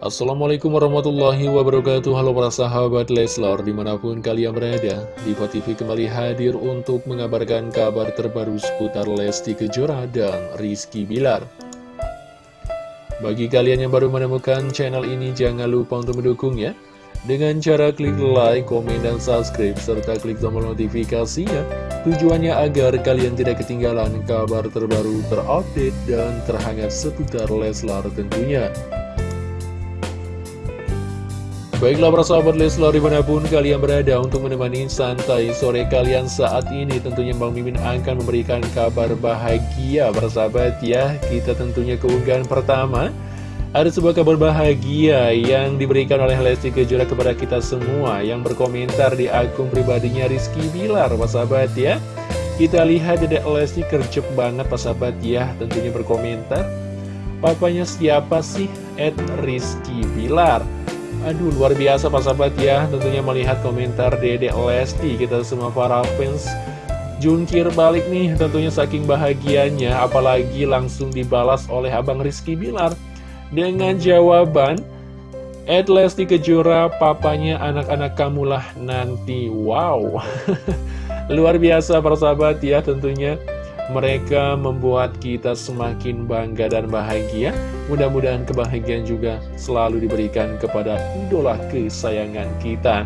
Assalamualaikum warahmatullahi wabarakatuh. Halo para sahabat Leslar Di mana pun kalian berada Diva TV kembali hadir untuk mengabarkan kabar terbaru seputar Lesti Kejora dan Rizky Bilar. Bagi kalian yang baru menemukan channel ini Jangan lupa untuk mendukungnya. Dengan cara klik like, komen, dan subscribe Serta klik tombol notifikasinya. Tujuannya agar kalian tidak ketinggalan kabar terbaru terupdate dan terhangat seputar Leslar tentunya Baiklah para sahabat Leslar di mana pun kalian berada untuk menemani santai sore kalian saat ini Tentunya Bang Mimin akan memberikan kabar bahagia para sahabat ya. Kita tentunya keunggahan pertama Ada sebuah kabar bahagia yang diberikan oleh Lesti Kejora kepada kita semua Yang berkomentar di akun pribadinya Rizky Bilar para sahabat ya. Kita lihat dedek Lesti kerjep banget para sahabat ya. Tentunya berkomentar Papanya siapa sih? Ed Rizky Bilar Aduh luar biasa Pak Sahabat ya. Tentunya melihat komentar Dedek Lesti. Kita semua para fans Jungkir balik nih tentunya saking bahagianya. Apalagi langsung dibalas oleh Abang Rizky Bilar Dengan jawaban Ed Lesti Kejora papanya anak-anak kamulah nanti. Wow. Luar biasa para sahabat ya tentunya mereka membuat kita semakin bangga dan bahagia. Mudah-mudahan kebahagiaan juga selalu diberikan kepada idola kesayangan kita.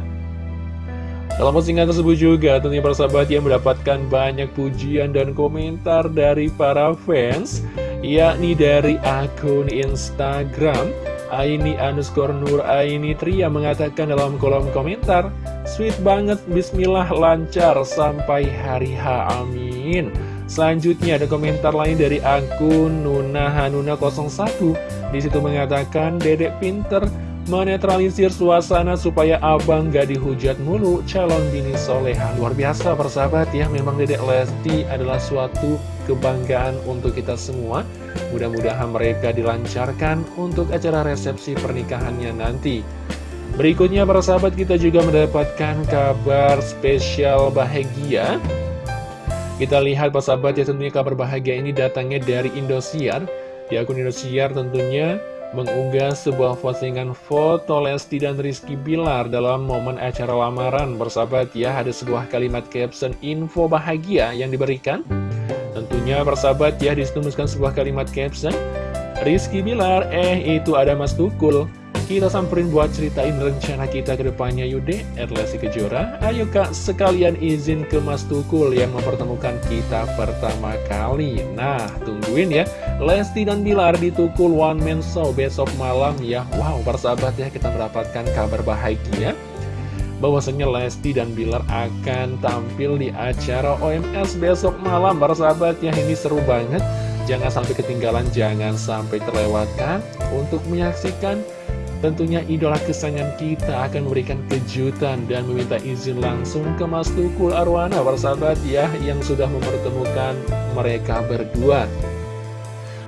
Dalam postingan tersebut juga tentunya para sahabat yang mendapatkan banyak pujian dan komentar dari para fans yakni dari akun Instagram Aini underscore Nur Aini Tria mengatakan dalam kolom komentar Sweet banget, bismillah lancar sampai hari H, amin Selanjutnya ada komentar lain dari akun Nuna Hanuna 01 Di situ mengatakan Dedek pinter menetralisir suasana supaya abang gak dihujat mulu calon bini soleha Luar biasa persahabat ya. Memang Dedek Lesti adalah suatu kebanggaan untuk kita semua. Mudah-mudahan mereka dilancarkan untuk acara resepsi pernikahannya nanti. Berikutnya para sahabat kita juga mendapatkan kabar spesial bahagia kita lihat Pak sahabat ya tentunya kabar bahagia ini datangnya dari Indosiar. Di akun Indosiar tentunya mengunggah sebuah postingan foto Lesti dan Rizky Bilar dalam momen acara lamaran. Bersahabat ya ada sebuah kalimat caption info bahagia yang diberikan. Tentunya bersahabat ya dituliskan sebuah kalimat caption Rizky Bilar eh itu ada Mas Tukul kita samperin buat ceritain rencana kita ke depannya yuk deh Lesti Kejora. Ayo kak sekalian izin ke Mas Tukul yang mempertemukan kita pertama kali. Nah tungguin ya. Lesti dan Bilar di Tukul One Man Show besok malam ya. Wow persahabat ya kita mendapatkan kabar bahagia. Bahwasanya Lesti dan Bilar akan tampil di acara OMS besok malam para sahabat ya. Ini seru banget. Jangan sampai ketinggalan jangan sampai terlewatkan. Untuk menyaksikan Tentunya idola kesayangan kita akan memberikan kejutan dan meminta izin langsung ke Mas Tukul Arwana persahabat ya yang sudah mempertemukan mereka berdua.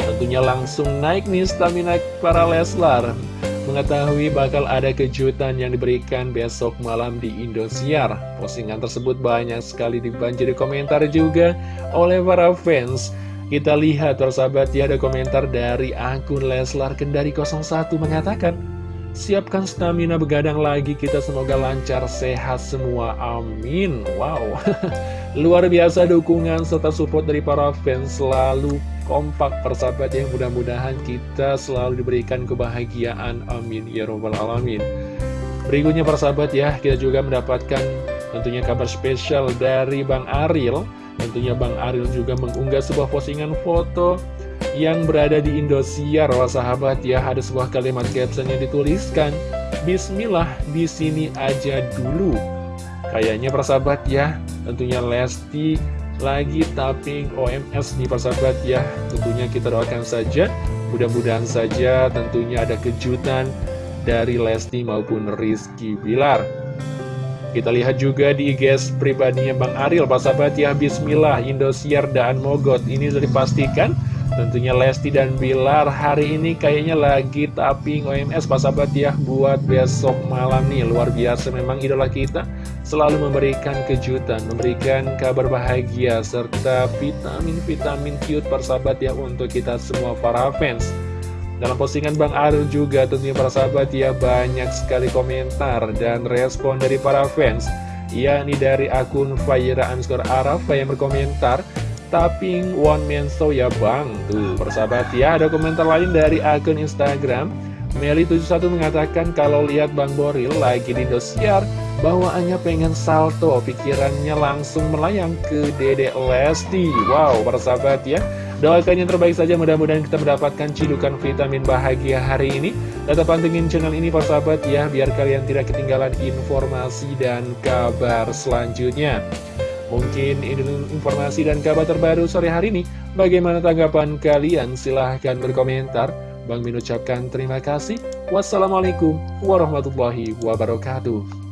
Tentunya langsung naik nih stamina para Leslar mengetahui bakal ada kejutan yang diberikan besok malam di Indosiar. Postingan tersebut banyak sekali dibanjiri komentar juga oleh para fans. Kita lihat persahabat ya ada komentar dari akun Leslar Kendari 01 mengatakan Siapkan stamina begadang lagi, kita semoga lancar, sehat semua, amin. Wow, luar biasa dukungan serta support dari para fans. Selalu kompak persahabat yang mudah-mudahan kita selalu diberikan kebahagiaan, amin. Ya Robbal Alamin. Berikutnya persahabat ya, kita juga mendapatkan tentunya kabar spesial dari Bang Aril. Tentunya Bang Aril juga mengunggah sebuah postingan foto yang berada di Indosiar, wah sahabat ya, ada sebuah kalimat caption yang dituliskan, Bismillah, di sini aja dulu. Kayaknya persahabat ya, tentunya Lesti lagi tapping OMS nih persahabat ya. Tentunya kita doakan saja, mudah-mudahan saja tentunya ada kejutan dari Lesti maupun Rizky Bilar. Kita lihat juga di IG pribadinya Bang Aril, persahabat ya, Bismillah, Indosiar dan Mogot. Ini sudah dipastikan Tentunya Lesti dan Bilar hari ini kayaknya lagi tapping OMS Pak Sahabat ya buat besok malam nih. Luar biasa memang idola kita selalu memberikan kejutan, memberikan kabar bahagia Serta vitamin-vitamin cute Pak Sahabat ya untuk kita semua para fans. Dalam postingan Bang Aril juga tentunya para sahabat ya banyak sekali komentar dan respon dari para fans. Yakni dari akun Fayra Anskur Arafa yang berkomentar Tapping one man show ya bang. Tuh persahabat ya ada komentar lain dari akun Instagram. Meli71 mengatakan kalau lihat Bang Boril lagi di dosiar Bawaannya pengen salto Pikirannya langsung melayang ke Dede Lesti. Wow persahabat ya. Doakan yang terbaik saja mudah-mudahan kita mendapatkan cidukan vitamin bahagia hari ini. Tetap pantengin channel ini sahabat ya Biar kalian tidak ketinggalan informasi dan kabar selanjutnya Mungkin ini informasi dan kabar terbaru sore hari ini. Bagaimana tanggapan kalian? Silahkan berkomentar. Bang Min ucapkan terima kasih. Wassalamualaikum warahmatullahi wabarakatuh